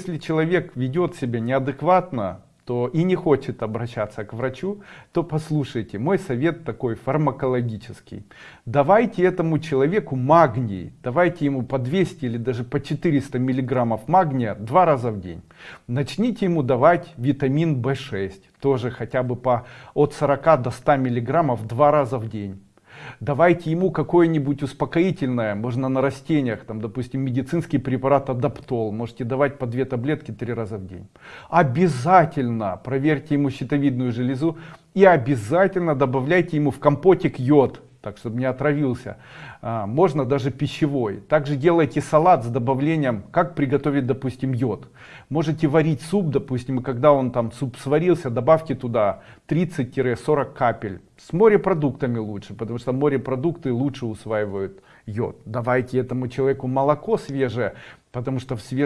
Если человек ведет себя неадекватно, то и не хочет обращаться к врачу, то послушайте, мой совет такой фармакологический. Давайте этому человеку магний, давайте ему по 200 или даже по 400 миллиграммов магния два раза в день. Начните ему давать витамин В6, тоже хотя бы по от 40 до 100 миллиграммов два раза в день давайте ему какое-нибудь успокоительное можно на растениях там допустим медицинский препарат адаптол можете давать по две таблетки три раза в день. Обязательно проверьте ему щитовидную железу и обязательно добавляйте ему в компотик йод так чтобы не отравился. А, можно даже пищевой. Также делайте салат с добавлением как приготовить допустим йод. Можете варить суп допустим и когда он там суп сварился добавьте туда 30-40 капель с морепродуктами лучше потому что морепродукты лучше усваивают йод. Давайте этому человеку молоко свежее потому что в свежем